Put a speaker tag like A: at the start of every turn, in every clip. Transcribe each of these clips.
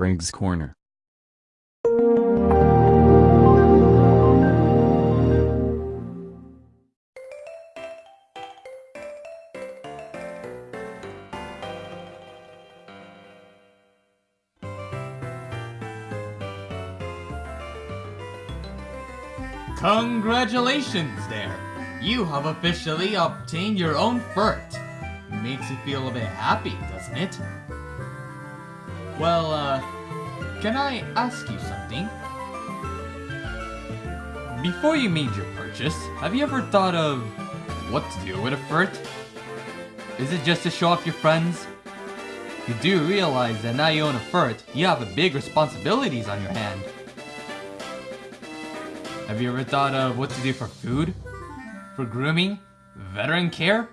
A: Craig's Corner.
B: Congratulations there! You have officially obtained your own furret. Makes you feel a bit happy, doesn't it? Well, uh, can I ask you something? Before you made your purchase, have you ever thought of what to do with a furret? Is it just to show off your friends? You do realize that now you own a furret, you have a big responsibilities on your hand. Have you ever thought of what to do for food? For grooming? Veteran care?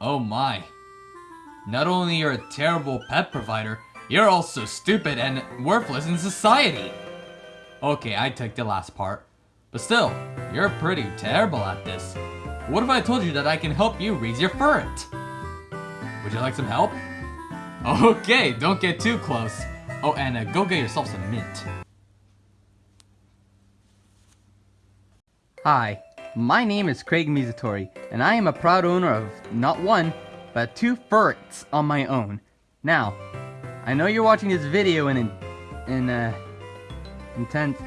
B: Oh my. Not only you're a terrible pet provider, you're also stupid and worthless in society. Okay, I took the last part. But still, you're pretty terrible at this. What if I told you that I can help you raise your furret? Would you like some help? Okay, don't get too close. Oh, and uh, go get yourself some mint.
C: Hi, my name is Craig Mizutori, and I am a proud owner of not one, but two furrets on my own. Now, I know you're watching this video in, in, uh, intense,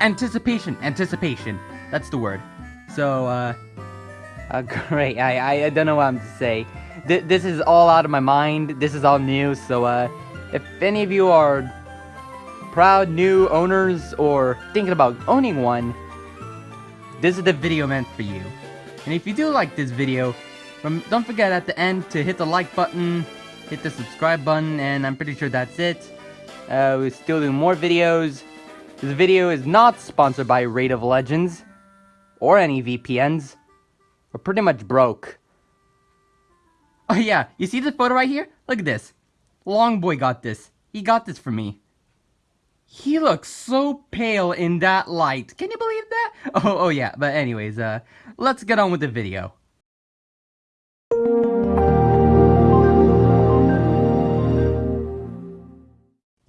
C: anticipation, anticipation, that's the word. So, uh, uh great, I, I, I don't know what I'm to say. Th this is all out of my mind, this is all new, so, uh, if any of you are proud new owners or thinking about owning one, this is the video meant for you. And if you do like this video, don't forget at the end to hit the like button, hit the subscribe button, and I'm pretty sure that's it. Uh, we're still doing more videos. This video is not sponsored by Raid of Legends, or any VPNs. We're pretty much broke. Oh yeah, you see this photo right here? Look at this. Long boy got this. He got this for me. He looks so pale in that light. Can you believe that? Oh, oh yeah, but anyways, uh, let's get on with the video.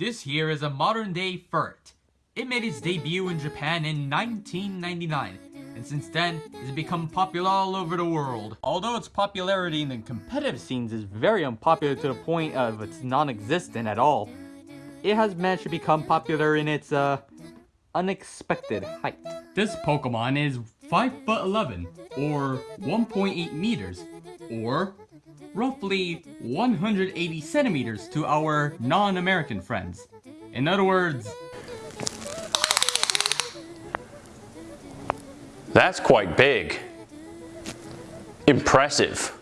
B: This here is a modern day furret. It made its debut in Japan in 1999, and since then, it's become popular all over the world. Although its popularity in the competitive scenes is very unpopular to the point of it's non-existent at all, it has managed to become popular in its uh, unexpected height. This Pokemon is 5 foot 11 or 1.8 meters or roughly 180 centimeters to our non-American friends. In other words,
D: That's quite big. Impressive.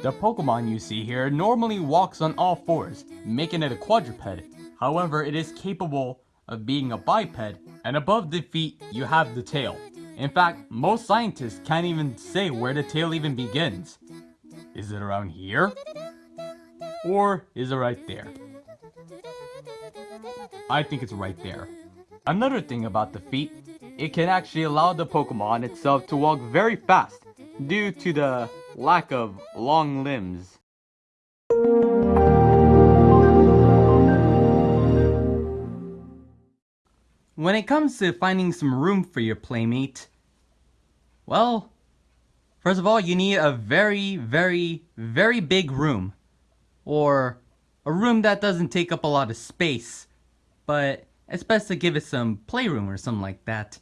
B: The Pokemon you see here normally walks on all fours, making it a quadruped, However, it is capable of being a biped, and above the feet, you have the tail. In fact, most scientists can't even say where the tail even begins. Is it around here? Or is it right there? I think it's right there. Another thing about the feet, it can actually allow the Pokemon itself to walk very fast due to the lack of long limbs.
C: When it comes to finding some room for your playmate, well, first of all, you need a very, very, very big room. Or a room that doesn't take up a lot of space, but it's best to give it some playroom or something like that.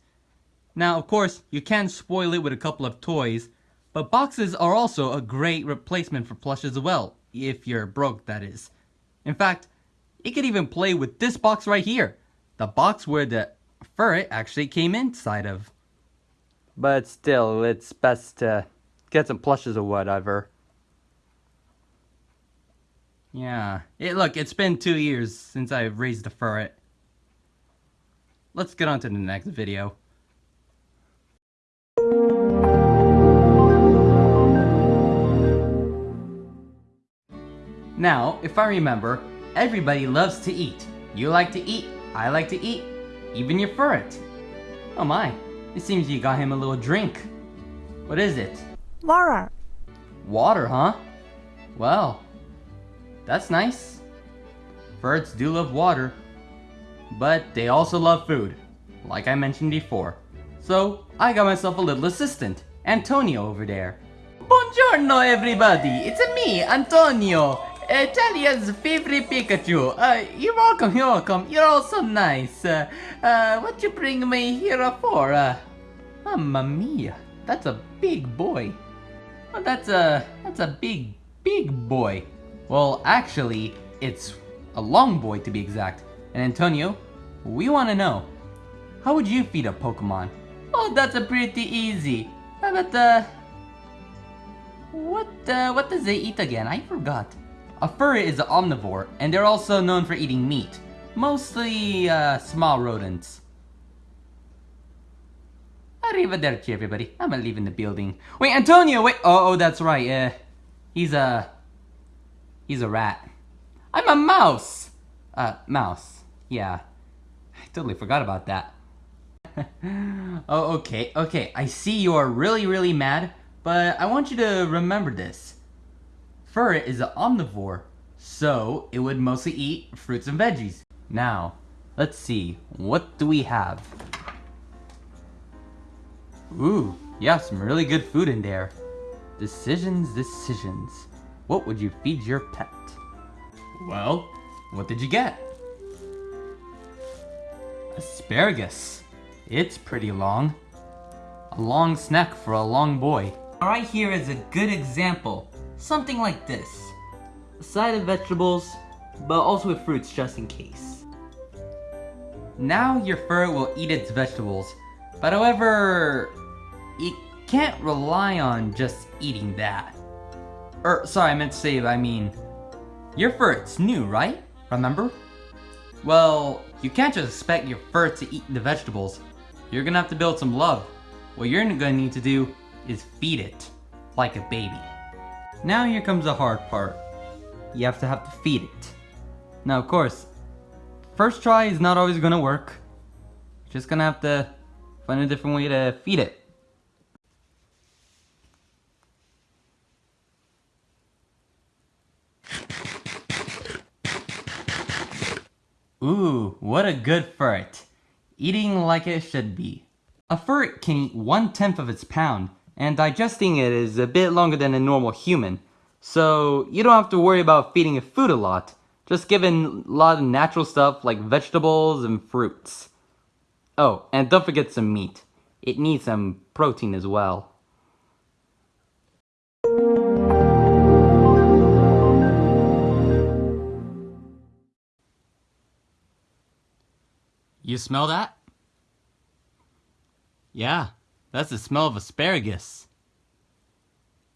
C: Now, of course, you can spoil it with a couple of toys, but boxes are also a great replacement for plushes as well, if you're broke, that is. In fact, you could even play with this box right here the box where the fur actually came inside of. But still, it's best to get some plushes or whatever. Yeah. It, look, it's been two years since I've raised a furret. Let's get on to the next video. Now, if I remember, everybody loves to eat. You like to eat, I like to eat, even your furret. Oh my, it seems you got him a little drink. What is it?
E: Water.
C: Water, huh? Well, that's nice. Birds do love water, but they also love food, like I mentioned before. So, I got myself a little assistant, Antonio over there. Buongiorno everybody, it's me, Antonio, Italia's favorite Pikachu. Uh, you're welcome, you're welcome, you're all so nice. Uh, uh, what you bring me here for? Uh, mamma mia, that's a big boy. Well, that's a, that's a big, big boy. Well, actually, it's a long boy to be exact. And Antonio, we want to know, how would you feed a Pokemon? Oh, that's a pretty easy. Uh, But, uh, what, uh, what does they eat again? I forgot. A furret is an omnivore, and they're also known for eating meat. Mostly, uh, small rodents. Arrivederci, everybody. I'm leaving the building. Wait, Antonio, wait! Oh, oh, that's right, uh, he's a... He's a rat. I'm a mouse! Uh, mouse. Yeah. I totally forgot about that. oh, okay, okay. I see you are really, really mad, but I want you to remember this. Fur is an omnivore, so it would mostly eat fruits and veggies. Now, let's see. What do we have? Ooh, yeah, some really good food in there. Decisions, decisions. What would you feed your pet? Well, what did you get? Asparagus. It's pretty long. A long snack for a long boy. Right here is a good example. Something like this. A side of vegetables, but also with fruits just in case. Now your fur will eat its vegetables, but however, it can't rely on just eating that. Er, sorry, I meant to say, I mean, your fur, it's new, right? Remember? Well, you can't just expect your fur to eat the vegetables. You're gonna have to build some love. What you're gonna need to do is feed it, like a baby. Now here comes the hard part. You have to have to feed it. Now of course, first try is not always gonna work. Just gonna have to find a different way to feed it. Ooh, what a good ferret. Eating like it should be. A ferret can eat one-tenth of its pound, and digesting it is a bit longer than a normal human. So you don't have to worry about feeding it food a lot, just giving a lot of natural stuff like vegetables and fruits. Oh, and don't forget some meat. It needs some protein as well. You smell that? Yeah, that's the smell of asparagus.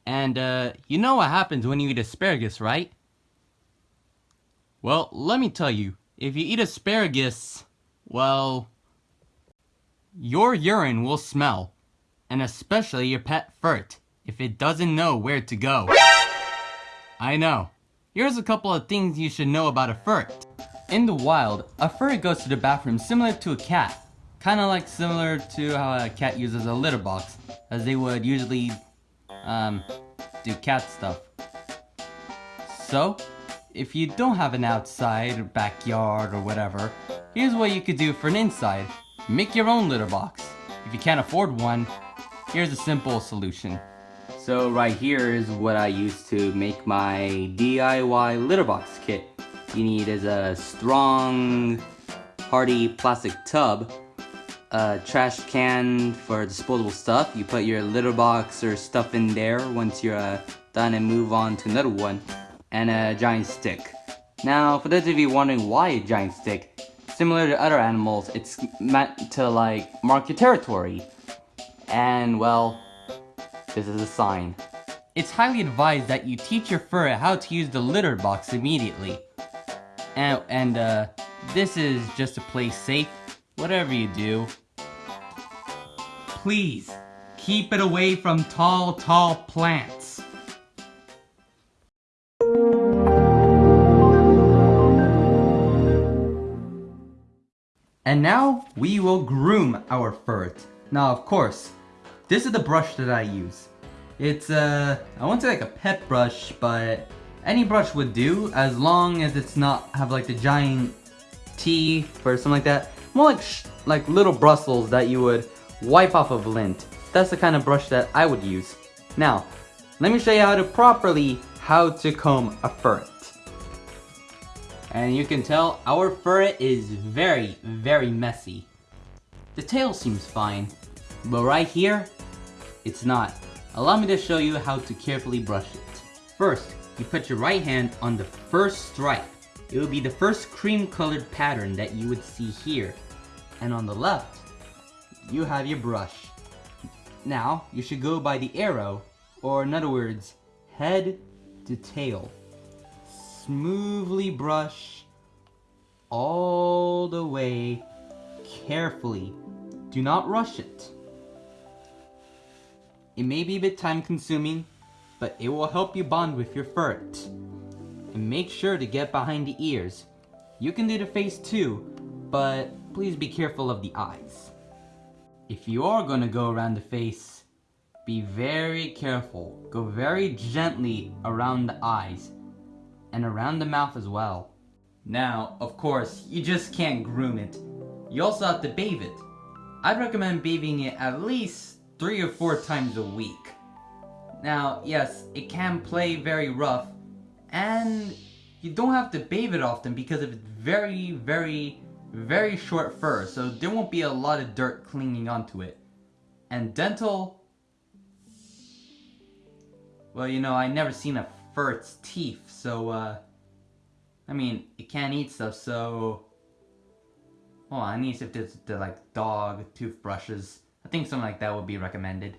C: And, uh, you know what happens when you eat asparagus, right? Well, let me tell you, if you eat asparagus, well, your urine will smell. And especially your pet furret, if it doesn't know where to go. I know. Here's a couple of things you should know about a furret. In the wild, a furret goes to the bathroom similar to a cat. Kinda like similar to how a cat uses a litter box, as they would usually, um, do cat stuff. So, if you don't have an outside backyard or whatever, here's what you could do for an inside. Make your own litter box. If you can't afford one, here's a simple solution. So right here is what I use to make my DIY litter box kit. You need is a strong, hardy plastic tub, a trash can for disposable stuff. You put your litter box or stuff in there once you're uh, done and move on to another one, and a giant stick. Now, for those of you wondering why a giant stick, similar to other animals, it's meant to like mark your territory. And well, this is a sign. It's highly advised that you teach your fur how to use the litter box immediately. And, and uh, this is just to play safe, whatever you do. Please, keep it away from tall, tall plants. And now, we will groom our furret. Now, of course, this is the brush that I use. It's, uh, I won't say like a pet brush, but any brush would do as long as it's not have like the giant teeth or something like that. More like like little bristles that you would wipe off of lint. That's the kind of brush that I would use. Now, let me show you how to properly how to comb a ferret. And you can tell our ferret is very, very messy. The tail seems fine, but right here, it's not. Allow me to show you how to carefully brush it. First, you put your right hand on the first stripe. It will be the first cream colored pattern that you would see here. And on the left, you have your brush. Now, you should go by the arrow, or in other words, head to tail. Smoothly brush all the way carefully. Do not rush it. It may be a bit time consuming, but it will help you bond with your ferret. And make sure to get behind the ears. You can do the face too, but please be careful of the eyes. If you are going to go around the face, be very careful. Go very gently around the eyes and around the mouth as well. Now, of course, you just can't groom it. You also have to bathe it. I'd recommend bathing it at least three or four times a week. Now, yes, it can play very rough, and you don't have to bathe it often because of its very, very, very short fur, so there won't be a lot of dirt clinging onto it. And dental, well, you know, I never seen a ferret's teeth, so, uh, I mean, it can't eat stuff, so, well, I need if there's, the, like, dog toothbrushes. I think something like that would be recommended.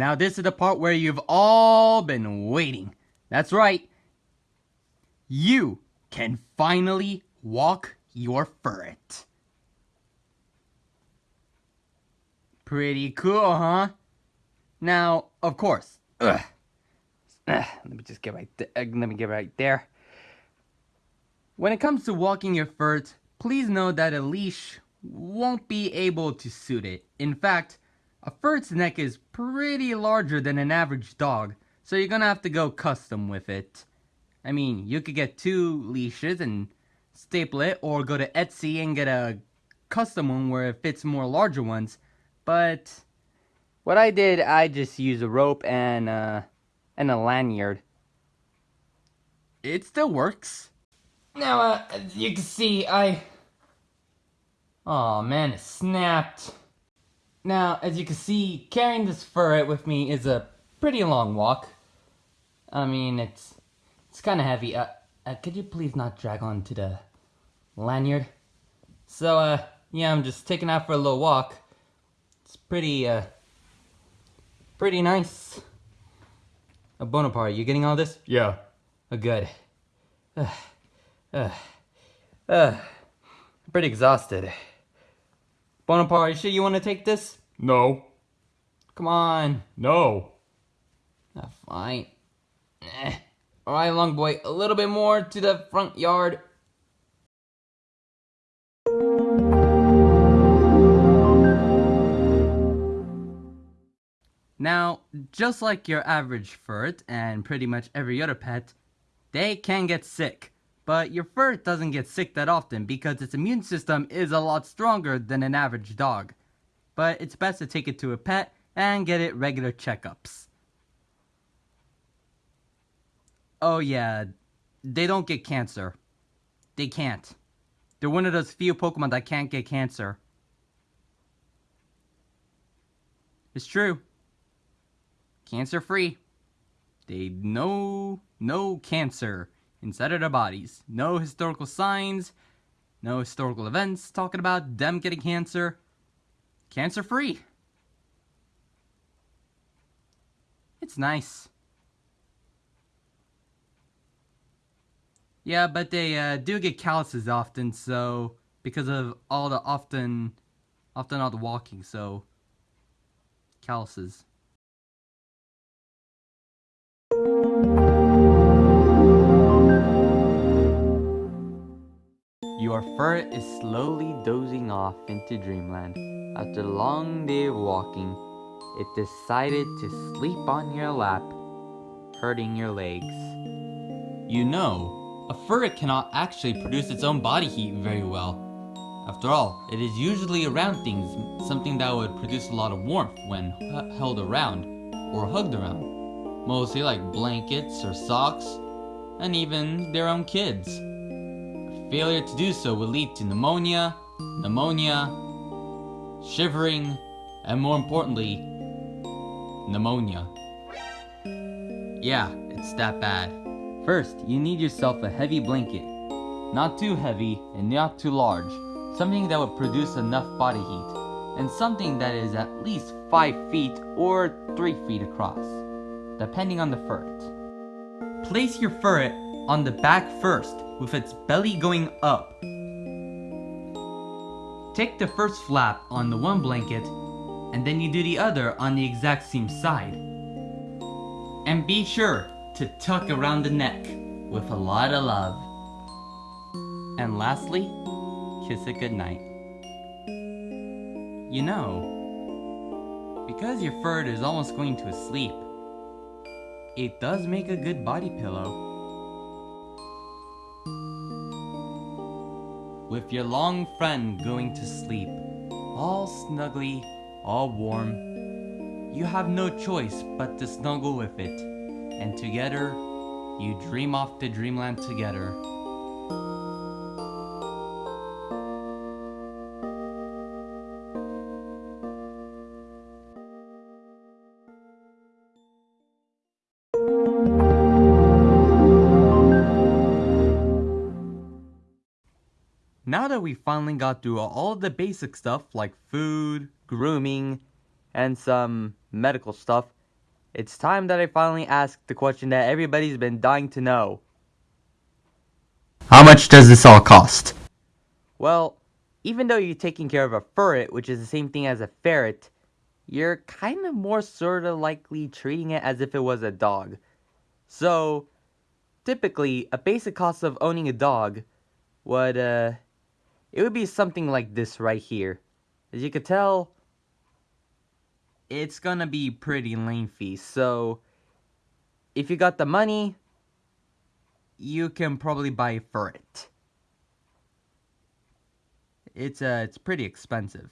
C: Now this is the part where you've all been waiting. That's right. You can finally walk your ferret. Pretty cool, huh? Now, of course. Ugh. Ugh, let me just get right there. Uh, let me get right there. When it comes to walking your ferret, please know that a leash won't be able to suit it. In fact, a ferret's neck is pretty larger than an average dog, so you're gonna have to go custom with it. I mean, you could get two leashes and staple it, or go to Etsy and get a custom one where it fits more larger ones. But what I did, I just used a rope and uh, and a lanyard. It still works. Now, uh, you can see, I... Oh man, it snapped. Now, as you can see, carrying this ferret with me is a pretty long walk. I mean, it's it's kind of heavy. Uh, uh, could you please not drag on to the lanyard? So, uh, yeah, I'm just taking out for a little walk. It's pretty, uh, pretty nice. Uh, Bonaparte, you getting all this?
B: Yeah.
C: Oh, good. Uh, uh, uh, I'm pretty exhausted. Bonaparte, you sure you want to take this?
B: No.
C: Come on.
B: No.
C: Ah, fine. Eh. Alright, long boy, a little bit more to the front yard. Now, just like your average ferret and pretty much every other pet, they can get sick. But your fur doesn't get sick that often because its immune system is a lot stronger than an average dog. But it's best to take it to a pet and get it regular checkups. Oh yeah, they don't get cancer. They can't. They're one of those few Pokemon that can't get cancer. It's true. Cancer free. They no no cancer inside of their bodies. No historical signs, no historical events talking about them getting cancer. Cancer free. It's nice. Yeah, but they uh, do get calluses often, so because of all the often, often all the walking, so calluses. Ferret is slowly dozing off into dreamland.
F: after a long day of walking, it decided to sleep on your lap, hurting your legs.
C: You know, a furret cannot actually produce its own body heat very well. After all, it is usually around things, something that would produce a lot of warmth when held around or hugged around. Mostly like blankets or socks, and even their own kids. Failure to do so would lead to pneumonia, pneumonia, shivering, and more importantly, pneumonia. Yeah, it's that bad.
F: First, you need yourself a heavy blanket. Not too heavy and not too large. Something that would produce enough body heat. And something that is at least 5 feet or 3 feet across, depending on the ferret.
C: Place your furret on the back first, with its belly going up. Take the first flap on the one blanket, and then you do the other on the exact same side. And be sure to tuck around the neck with a lot of love.
F: And lastly, kiss it goodnight.
C: You know, because your fur is almost going to sleep, it does make a good body pillow. With your long friend going to sleep, all snuggly, all warm, you have no choice but to snuggle with it, and together, you dream off to dreamland together.
F: That we finally got through all of the basic stuff like food, grooming, and some medical stuff, it's time that I finally ask the question that everybody's been dying to know.
C: How much does this all cost?
F: Well, even though you're taking care of a ferret, which is the same thing as a ferret, you're kind of more sort of likely treating it as if it was a dog. So, typically, a basic cost of owning a dog would, uh, it would be something like this right here. As you could tell, it's gonna be pretty lengthy, so if you got the money, you can probably buy for it. It's uh, it's pretty expensive.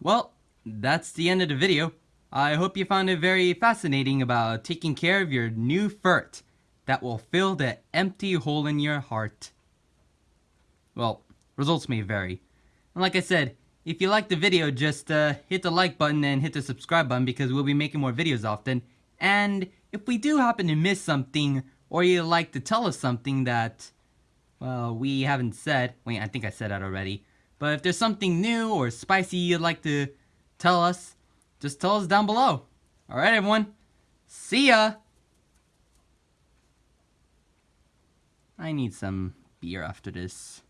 C: Well, that's the end of the video. I hope you found it very fascinating about taking care of your new furret that will fill the empty hole in your heart. Well, results may vary. And like I said, if you liked the video, just uh, hit the like button and hit the subscribe button because we'll be making more videos often. And if we do happen to miss something, or you'd like to tell us something that, well, we haven't said, wait, I think I said that already. But if there's something new or spicy you'd like to tell us, just tell us down below. All right, everyone. See ya. I need some beer after this.